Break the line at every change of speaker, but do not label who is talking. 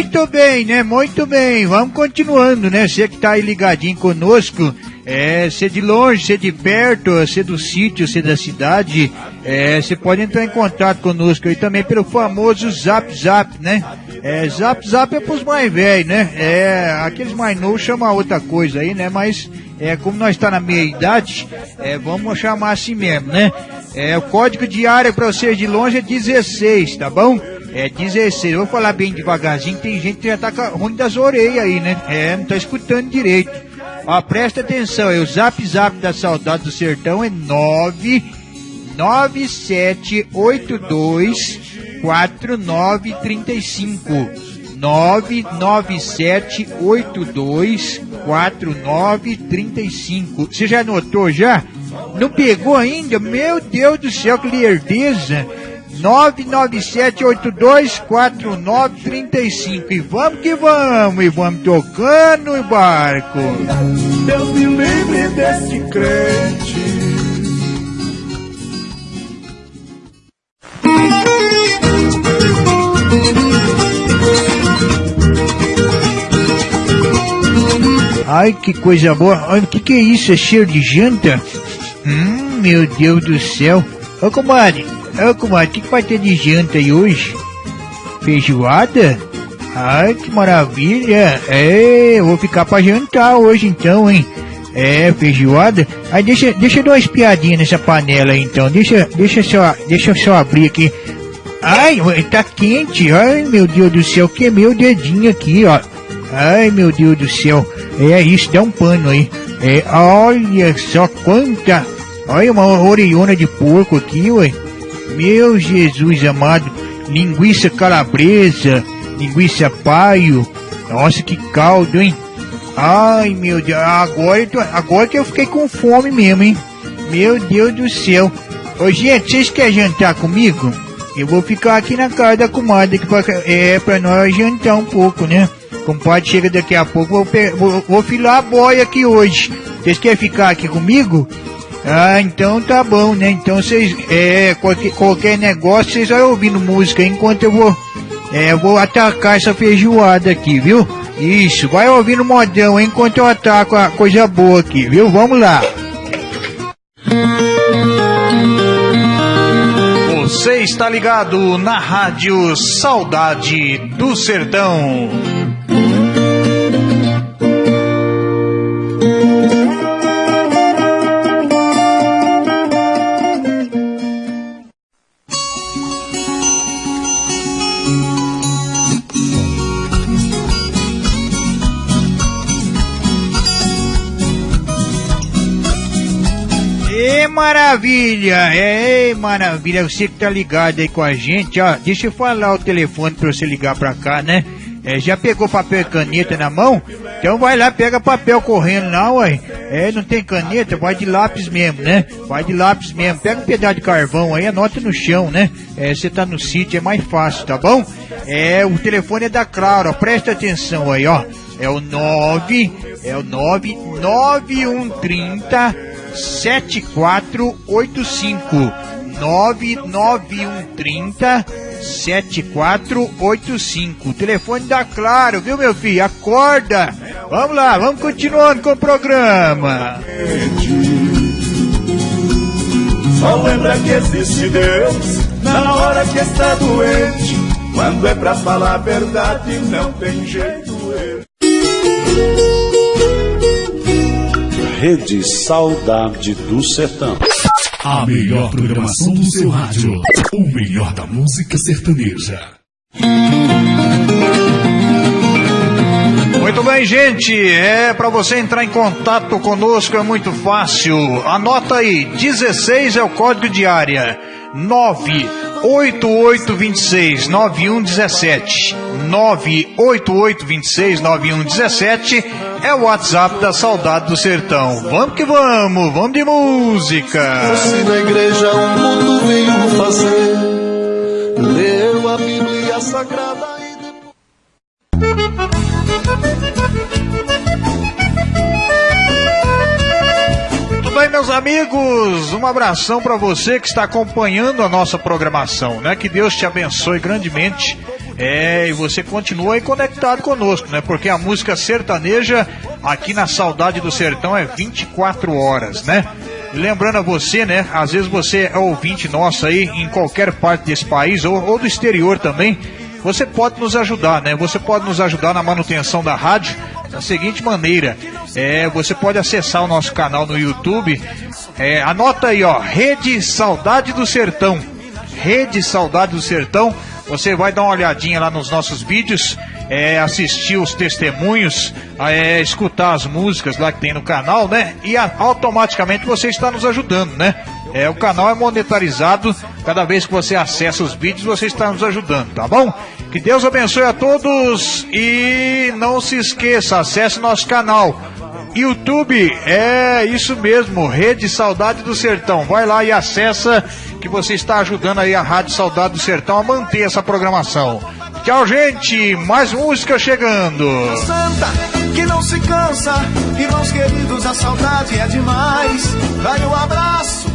Muito bem, né? Muito bem. Vamos continuando, né? Você que tá aí ligadinho conosco. É, ser de longe, ser de perto, ser do sítio, ser da cidade, é, você pode entrar em contato conosco aí também pelo famoso Zap Zap, né? É, Zap Zap é pros mais velhos, né? É, aqueles mais novos chamam outra coisa aí, né? Mas, é, como nós está na meia idade, é, vamos chamar assim mesmo, né? É, o código de área para vocês de longe é 16, tá bom? É 16. Eu vou falar bem devagarzinho, tem gente que já tá ruim das orelhas aí, né? É, não tá escutando direito. Ó, presta atenção aí, o zap zap da saudade do sertão é 9 9782 4935 99782 4935 Você já anotou já? Não pegou ainda? Meu Deus do céu, que lerdeza! 997824935 e vamos que vamos, e vamos tocando o barco.
Deus me livre desse crente.
Ai, que coisa boa. Olha, o que, que é isso? É cheiro de janta? Hum, meu Deus do céu. Ô, comadre. Ô, comadre, o que, que vai ter de janta aí hoje? Feijoada? Ai, que maravilha. É, eu vou ficar pra jantar hoje então, hein? É, feijoada. Aí deixa, deixa eu dar uma espiadinha nessa panela aí, então. Deixa, deixa só, deixa eu só abrir aqui. Ai, tá quente. Ai, meu Deus do céu, queimei o dedinho aqui, ó. Ai, meu Deus do céu. É isso, dá um pano aí. É, olha só quanta. Olha uma orelhona de porco aqui, ué. Meu Jesus amado. Linguiça calabresa, linguiça paio. Nossa, que caldo, hein? Ai, meu Deus. Agora, tô, agora que eu fiquei com fome mesmo, hein? Meu Deus do céu. Ô, gente, vocês querem jantar comigo? Eu vou ficar aqui na casa da comadre, que pra, é pra nós jantar um pouco, né? Compadre chega daqui a pouco, vou, vou, vou filar a boia aqui hoje. Vocês querem ficar aqui comigo? Ah, então tá bom, né? Então vocês, é, qualquer, qualquer negócio, vocês vão ouvindo música enquanto eu vou, é, vou atacar essa feijoada aqui, viu? Isso, vai ouvindo modão enquanto eu ataco a coisa boa aqui, viu? Vamos lá.
Você está ligado na Rádio Saudade do Sertão.
Maravilha! É, maravilha! Você que tá ligado aí com a gente, ó, deixa eu falar o telefone pra você ligar pra cá, né? É, já pegou papel e caneta na mão? Então vai lá, pega papel correndo lá, ué. É, não tem caneta, vai de lápis mesmo, né? Vai de lápis mesmo. Pega um pedaço de carvão aí, anota no chão, né? É, você tá no sítio, é mais fácil, tá bom? É, o telefone é da Claro, ó, presta atenção aí, ó. É o 9, é o 9, 9130 7485 99130 7485. Telefone da Claro, viu meu filho? Acorda! Vamos lá, vamos continuando com o programa.
Só lembra que existe Deus na hora que está doente. Quando é pra falar a verdade, não tem jeito.
Rede Saudade do Sertão.
A melhor programação do seu rádio. O melhor da música sertaneja.
Muito bem, gente. É para você entrar em contato conosco é muito fácil. Anota aí, 16 é o código de área. 98826 9117 98826 9117 é o WhatsApp da Saudade do Sertão. Vamos que vamos, vamos de música.
Se na igreja o mundo veio fazer, leu a Bíblia Sagrada e
Tudo meus amigos? Um abração para você que está acompanhando a nossa programação, né? Que Deus te abençoe grandemente
É, e você continua aí conectado conosco, né? Porque a música sertaneja aqui na Saudade do Sertão é 24 horas, né? lembrando a você, né? Às vezes você é ouvinte nosso aí em qualquer parte desse país ou, ou do exterior também. Você pode nos ajudar, né? Você pode nos ajudar na manutenção da rádio da seguinte maneira: é, você pode acessar o nosso canal no YouTube. É, anota aí, ó, Rede Saudade do Sertão. Rede Saudade do Sertão. Você vai dar uma olhadinha lá nos nossos vídeos, é, assistir os testemunhos, é, escutar as músicas lá que tem no canal, né? E a, automaticamente você está nos ajudando, né? É, o canal é monetarizado. Cada vez que você acessa os vídeos, você está nos ajudando, tá bom? Que Deus abençoe a todos e não se esqueça, acesse nosso canal. YouTube, é isso mesmo, Rede Saudade do Sertão. Vai lá e acessa que você está ajudando aí a Rádio Saudade do Sertão a manter essa programação. Tchau, gente. Mais música chegando.
Santa, que não se cansa. Irmãos queridos, a saudade é demais. Vai um abraço